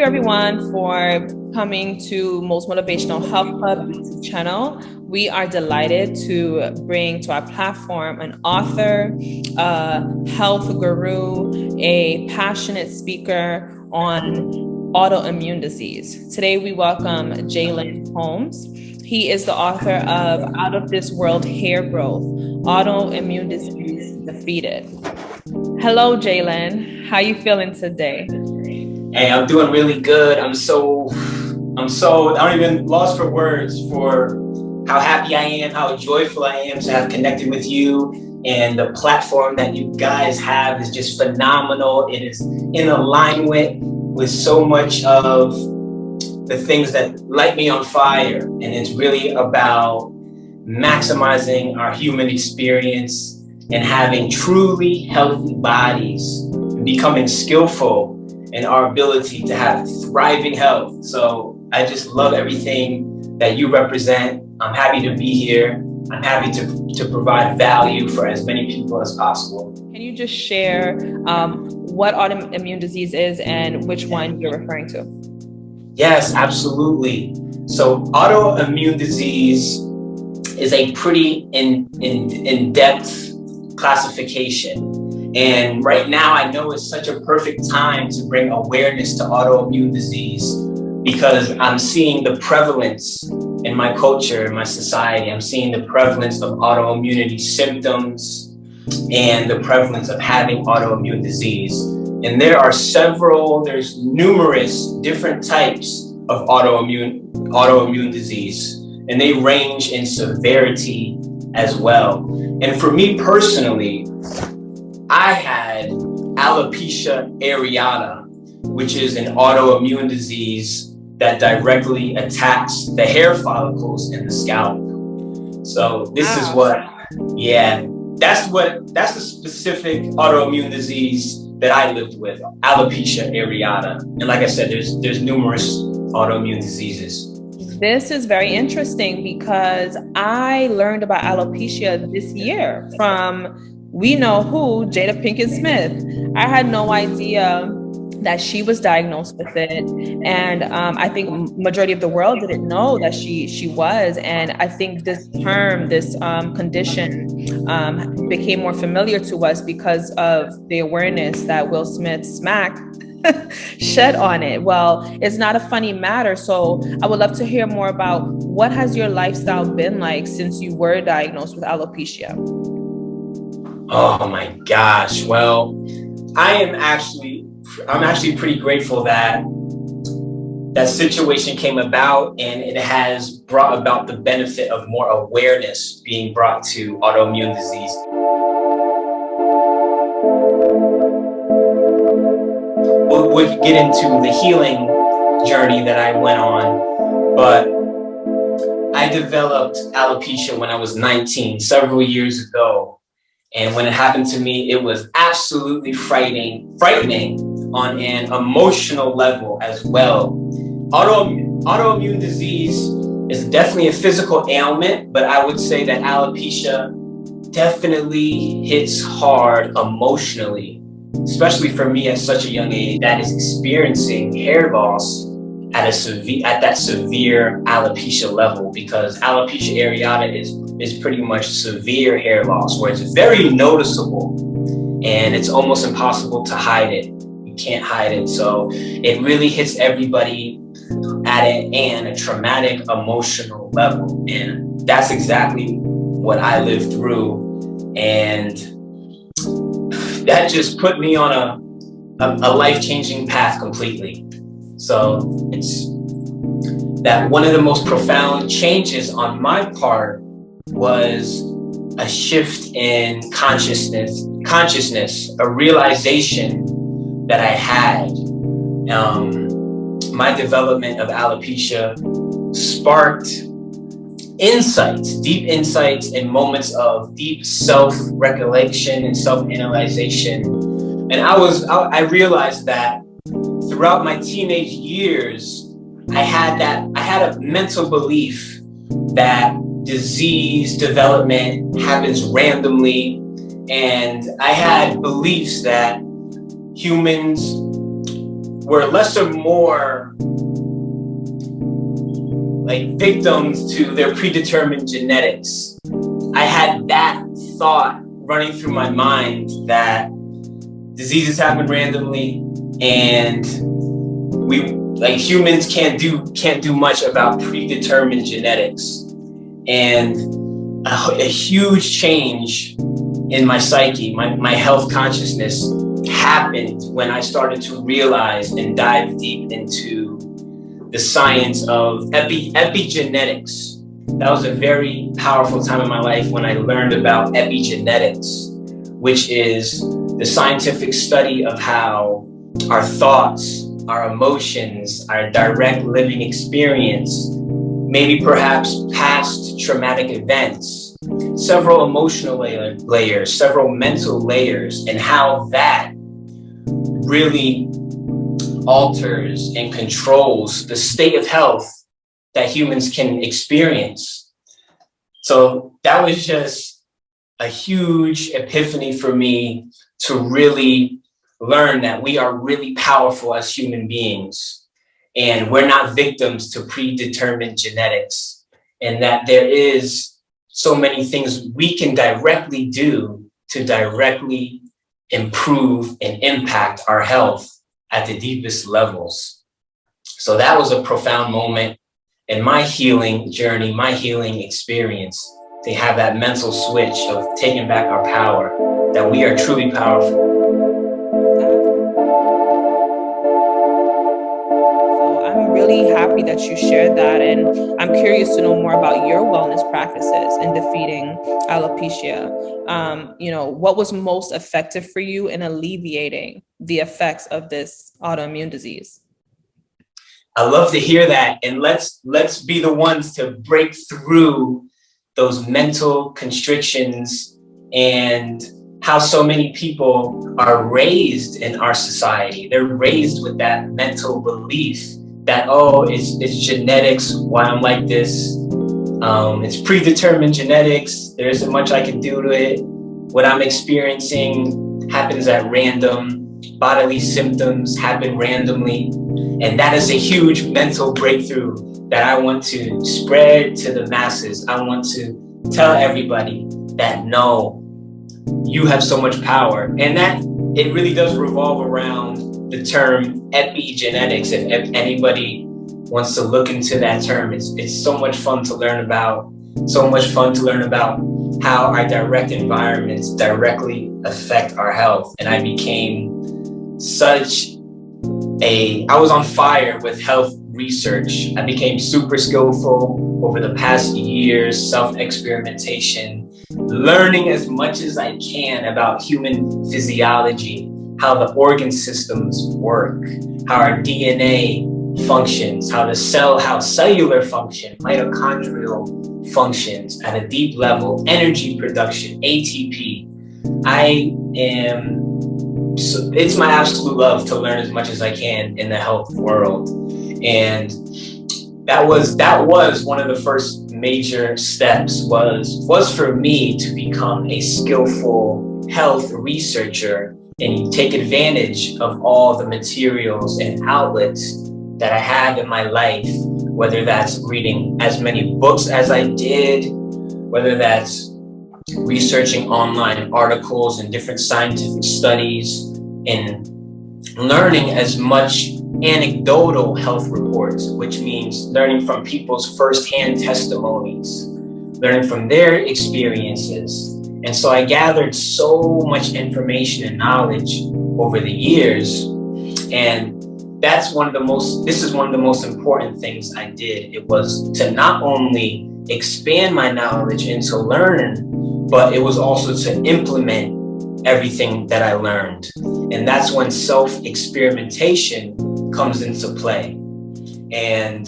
you everyone for coming to Most Motivational Health Club channel. We are delighted to bring to our platform an author, a health guru, a passionate speaker on autoimmune disease. Today we welcome Jalen Holmes. He is the author of Out of This World Hair Growth, Autoimmune Disease Defeated. Hello, Jalen. How are you feeling today? Hey, I'm doing really good. I'm so, I'm so, I don't even lost for words for how happy I am, how joyful I am to have connected with you. And the platform that you guys have is just phenomenal. It is in alignment with so much of the things that light me on fire. And it's really about maximizing our human experience and having truly healthy bodies and becoming skillful and our ability to have thriving health. So I just love everything that you represent. I'm happy to be here. I'm happy to, to provide value for as many people as possible. Can you just share um, what autoimmune disease is and which one you're referring to? Yes, absolutely. So autoimmune disease is a pretty in, in, in-depth classification. And right now, I know it's such a perfect time to bring awareness to autoimmune disease because I'm seeing the prevalence in my culture, in my society. I'm seeing the prevalence of autoimmunity symptoms and the prevalence of having autoimmune disease. And there are several, there's numerous different types of autoimmune, autoimmune disease, and they range in severity as well. And for me personally, I had alopecia areata, which is an autoimmune disease that directly attacks the hair follicles in the scalp. So this wow. is what, yeah, that's what, that's the specific autoimmune disease that I lived with, alopecia areata. And like I said, there's, there's numerous autoimmune diseases. This is very interesting because I learned about alopecia this year from we know who, Jada Pinkett Smith. I had no idea that she was diagnosed with it. And um, i think majority of the world didn't know that she she was. And i think this term this um, condition um, became more familiar to us because of the awareness that will smith smack shed on it. Well it's not a funny matter. So i would love to hear more about what has your lifestyle been like since you were diagnosed with alopecia Oh my gosh. Well, I am actually I'm actually pretty grateful that that situation came about and it has brought about the benefit of more awareness being brought to autoimmune disease. We'll, we'll get into the healing journey that I went on, but I developed alopecia when I was 19, several years ago. And when it happened to me, it was absolutely frightening, frightening on an emotional level as well. Auto, autoimmune disease is definitely a physical ailment, but I would say that alopecia definitely hits hard emotionally, especially for me at such a young age that is experiencing hair loss at a severe at that severe alopecia level because alopecia areata is is pretty much severe hair loss where it's very noticeable and it's almost impossible to hide it. You can't hide it. So it really hits everybody at it and a traumatic emotional level. And that's exactly what I lived through. And that just put me on a, a, a life-changing path completely. So it's that one of the most profound changes on my part was a shift in consciousness, consciousness, a realization that I had. Um, my development of alopecia sparked insights, deep insights and moments of deep self-recollection and self-analyzation. And I was, I, I realized that throughout my teenage years, I had that, I had a mental belief that disease development happens randomly. And I had beliefs that humans were less or more like victims to their predetermined genetics. I had that thought running through my mind that diseases happen randomly and we like humans can't do can't do much about predetermined genetics and a, a huge change in my psyche. My, my health consciousness happened when i started to realize and dive deep into the science of epi, epigenetics. That was a very powerful time in my life when i learned about epigenetics which is the scientific study of how our thoughts our emotions, our direct living experience, maybe perhaps traumatic events, several emotional layers, several mental layers, and how that really alters and controls the state of health that humans can experience. So that was just a huge epiphany for me to really learn that we are really powerful as human beings and we're not victims to predetermined genetics and that there is so many things we can directly do to directly improve and impact our health at the deepest levels. So that was a profound moment in my healing journey, my healing experience, to have that mental switch of taking back our power, that we are truly powerful really happy that you shared that. And I'm curious to know more about your wellness practices in defeating alopecia. Um, you know, what was most effective for you in alleviating the effects of this autoimmune disease? I love to hear that. And let's let's be the ones to break through those mental constrictions and how so many people are raised in our society. They're raised with that mental belief that, oh, it's, it's genetics, why I'm like this. Um, it's predetermined genetics. There isn't much I can do to it. What I'm experiencing happens at random. Bodily symptoms happen randomly. And that is a huge mental breakthrough that I want to spread to the masses. I want to tell everybody that no, you have so much power. And that it really does revolve around the term epigenetics. If, if anybody wants to look into that term, it's, it's so much fun to learn about, so much fun to learn about how our direct environments directly affect our health. And I became such a, I was on fire with health research. I became super skillful over the past years, self-experimentation, learning as much as I can about human physiology, how the organ systems work, how our DNA functions, how the cell, how cellular function, mitochondrial functions at a deep level, energy production, ATP. I am, it's my absolute love to learn as much as I can in the health world. And that was, that was one of the first major steps was, was for me to become a skillful health researcher and you take advantage of all the materials and outlets that I have in my life, whether that's reading as many books as I did, whether that's researching online articles and different scientific studies and learning as much anecdotal health reports, which means learning from people's firsthand testimonies, learning from their experiences, and so I gathered so much information and knowledge over the years. And that's one of the most, this is one of the most important things I did. It was to not only expand my knowledge and to learn, but it was also to implement everything that I learned. And that's when self-experimentation comes into play. And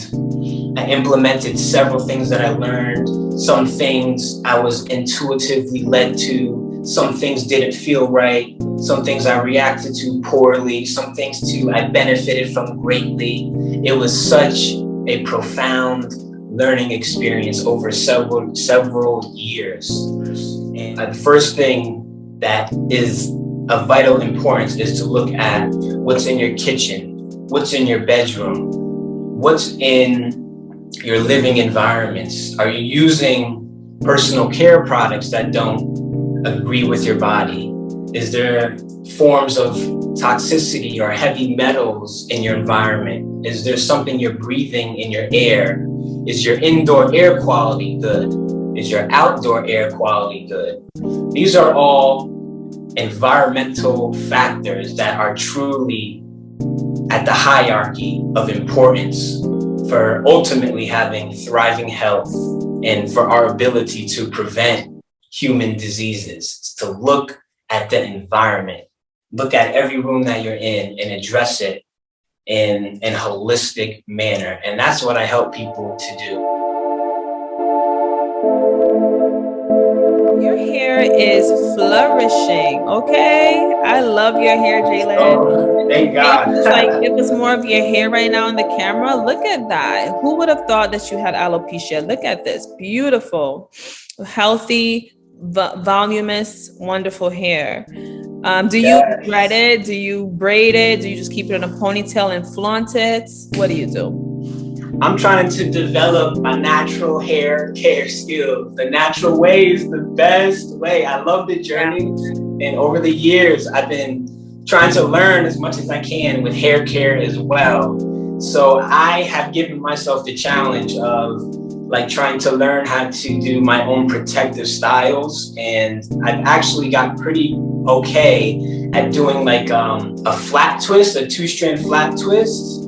I implemented several things that I learned. Some things I was intuitively led to. Some things didn't feel right. Some things I reacted to poorly. Some things too I benefited from greatly. It was such a profound learning experience over several several years. And the first thing that is of vital importance is to look at what's in your kitchen what's in your bedroom? What's in your living environments? Are you using personal care products that don't agree with your body? Is there forms of toxicity or heavy metals in your environment? Is there something you're breathing in your air? Is your indoor air quality good? Is your outdoor air quality good? These are all environmental factors that are truly at the hierarchy of importance for ultimately having thriving health and for our ability to prevent human diseases, to look at the environment, look at every room that you're in and address it in an holistic manner. And that's what I help people to do. Your hair is flourishing, okay? I love your hair, Jalen. Oh, thank God. It's like give us more of your hair right now on the camera. Look at that. Who would have thought that you had alopecia? Look at this. Beautiful, healthy, voluminous, wonderful hair. Um, do you yes. thread it? Do you braid it? Do you just keep it in a ponytail and flaunt it? What do you do? I'm trying to develop my natural hair care skills. The natural way is the best way. I love the journey. And over the years, I've been trying to learn as much as I can with hair care as well. So I have given myself the challenge of like trying to learn how to do my own protective styles. And I've actually got pretty okay at doing like um, a flat twist, a two strand flat twist.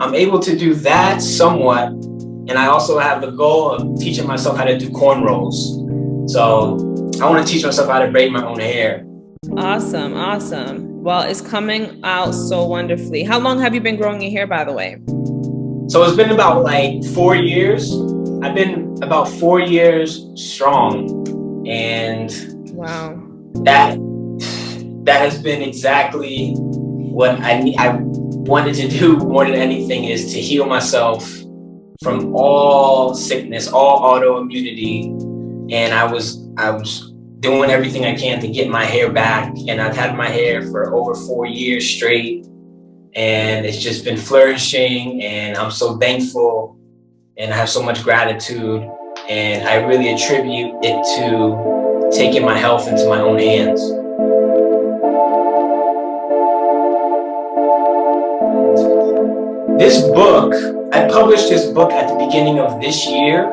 I'm able to do that somewhat. And I also have the goal of teaching myself how to do cornrows. So I want to teach myself how to braid my own hair. Awesome, awesome. Well, it's coming out so wonderfully. How long have you been growing your hair, by the way? So it's been about like four years. I've been about four years strong, and wow, that that has been exactly what I need. I wanted to do more than anything is to heal myself from all sickness, all autoimmunity, and I was I was doing everything I can to get my hair back, and I've had my hair for over four years straight, and it's just been flourishing, and I'm so thankful. And I have so much gratitude. And I really attribute it to taking my health into my own hands. This book, I published this book at the beginning of this year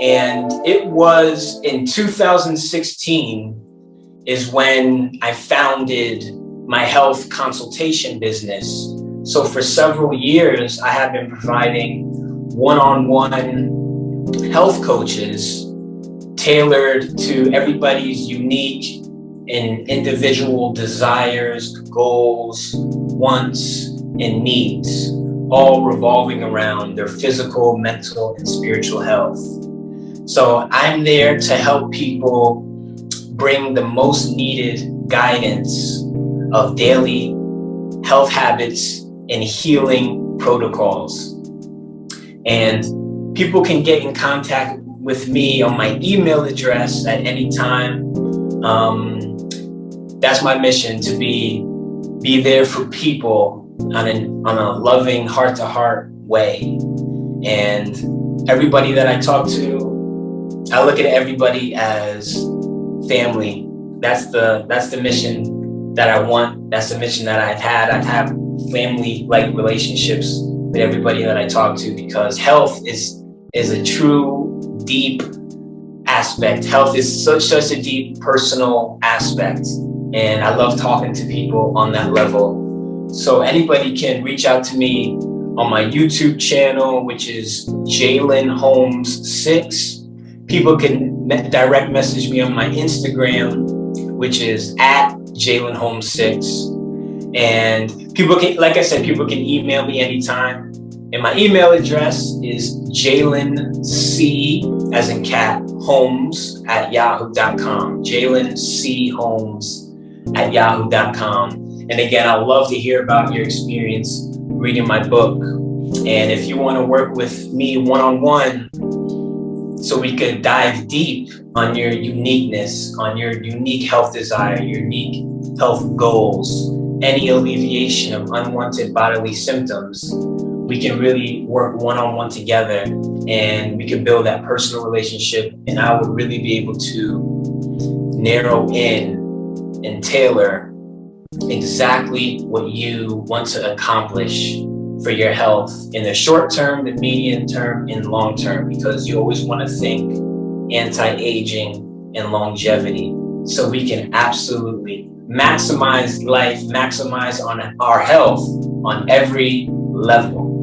and it was in 2016 is when I founded my health consultation business. So for several years, I have been providing one-on-one health coaches tailored to everybody's unique and individual desires, goals, wants, and needs, all revolving around their physical, mental, and spiritual health. So I'm there to help people bring the most needed guidance of daily health habits and healing protocols and people can get in contact with me on my email address at any time. Um, that's my mission to be be there for people on, on a loving heart-to-heart -heart way. And everybody that I talk to, I look at everybody as family. That's the that's the mission that I want. That's the mission that I've had. I've had family-like relationships with everybody that I talk to because health is is a true deep aspect. Health is such such a deep personal aspect. And I love talking to people on that level. So anybody can reach out to me on my YouTube channel, which is Jalen Holmes 6. People can direct message me on my Instagram, which is at Jalen Holmes 6. And people can, like I said, people can email me anytime. And my email address is Jalen C, as in cat, Holmes at yahoo.com. Jalen C. Holmes at yahoo.com. And again, I'd love to hear about your experience reading my book. And if you want to work with me one on one, so we could dive deep on your uniqueness, on your unique health desire, your unique health goals, any alleviation of unwanted bodily symptoms, we can really work one on one together and we can build that personal relationship. And I would really be able to narrow in and tailor exactly what you want to accomplish for your health in the short term, the medium term, and long term, because you always want to think anti-aging and longevity. So we can absolutely maximize life, maximize on our health on every level.